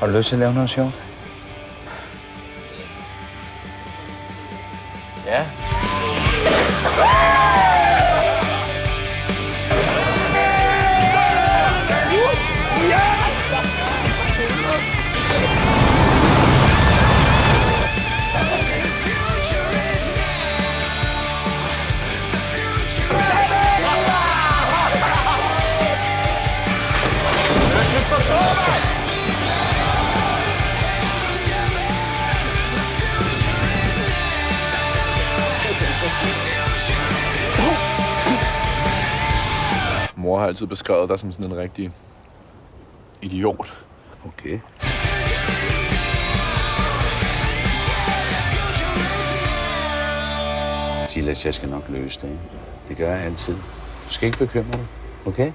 Har du lyst til at lave noget Mor har altid beskrevet dig som sådan en rigtig idiot. Okay. Silas, jeg skal nok løse det. ikke? Det gør jeg altid. Du skal ikke bekymre dig, okay?